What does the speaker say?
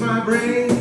my brain